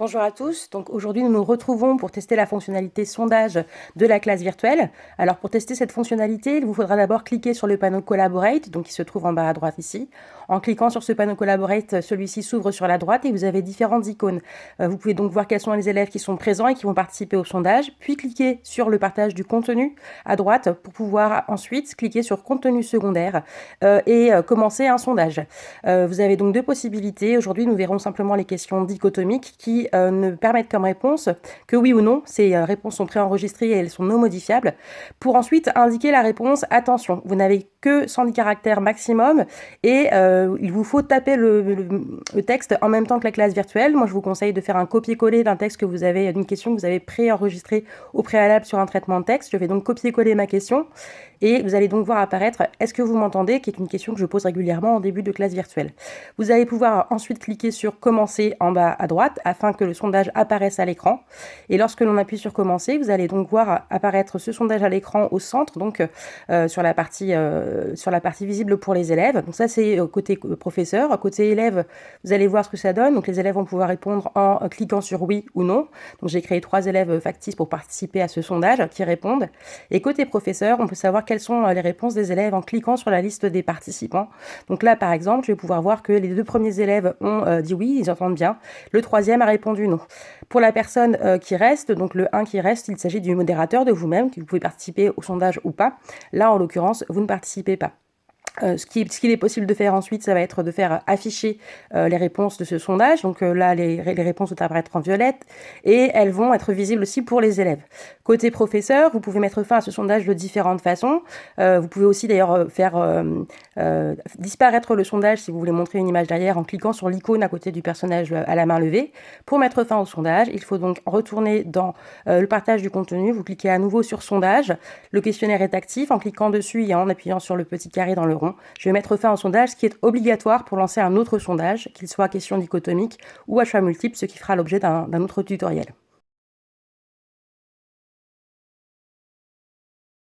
Bonjour à tous, donc aujourd'hui nous nous retrouvons pour tester la fonctionnalité sondage de la classe virtuelle. Alors pour tester cette fonctionnalité, il vous faudra d'abord cliquer sur le panneau Collaborate, donc qui se trouve en bas à droite ici. En cliquant sur ce panneau Collaborate, celui-ci s'ouvre sur la droite et vous avez différentes icônes. Euh, vous pouvez donc voir quels sont les élèves qui sont présents et qui vont participer au sondage, puis cliquer sur le partage du contenu à droite pour pouvoir ensuite cliquer sur contenu secondaire euh, et euh, commencer un sondage. vous avez donc deux possibilités. Aujourd'hui nous verrons simplement les questions dichotomiques qui euh, ne permettent comme réponse que oui ou non. Ces euh, réponses sont préenregistrées et elles sont non modifiables. Pour ensuite indiquer la réponse, attention, vous n'avez que 110 caractères maximum et euh, il vous faut taper le, texte en même temps que la classe virtuelle. Moi, je vous conseille de faire un copier-coller d'un texte que vous avez, d'une question que vous avez préenregistrée au préalable sur un traitement de texte. Je vais donc copier-coller ma question et vous allez donc voir apparaître « Est-ce que vous m'entendez ?», qui est une question que je pose régulièrement en début de classe virtuelle. Vous allez pouvoir ensuite cliquer sur « Commencer » en bas à droite afin que le sondage apparaisse à l'écran. Et lorsque l'on appuie sur Commencer, vous allez donc voir apparaître ce sondage à l'écran au centre, donc euh, sur, la partie, euh, sur la partie visible pour les élèves. Donc ça, c'est euh, côté professeur. Côté élève, vous allez voir ce que ça donne. Donc les élèves vont pouvoir répondre en cliquant sur oui ou non. Donc j'ai créé trois élèves factices pour participer à ce sondage qui répondent. Et côté professeur, on peut savoir quelles sont les réponses des élèves en cliquant sur la liste des participants. Donc là, par exemple, je vais pouvoir voir que les deux premiers élèves ont dit oui, ils entendent bien. Le troisième a répondu non. Pour la personne euh, qui reste, donc le 1 qui reste, il s'agit du modérateur de vous-même, que vous pouvez participer au sondage ou pas. Là, en l'occurrence, vous ne participez pas. Euh, ce qu'il est possible de faire ensuite, ça va être de faire afficher euh, les réponses de ce sondage. Donc euh, là, les, les, réponses vont apparaître en violette et elles vont être visibles aussi pour les élèves. Côté professeur, vous pouvez mettre fin à ce sondage de différentes façons. vous pouvez aussi d'ailleurs faire disparaître le sondage si vous voulez montrer une image derrière en cliquant sur l'icône à côté du personnage à la main levée. Pour mettre fin au sondage, il faut donc retourner dans le partage du contenu. Vous cliquez à nouveau sur sondage. Le questionnaire est actif en cliquant dessus et en appuyant sur le petit carré dans le je vais mettre fin au sondage, ce qui est obligatoire pour lancer un autre sondage, qu'il soit question dichotomique ou à choix multiple, ce qui fera l'objet d'un autre tutoriel.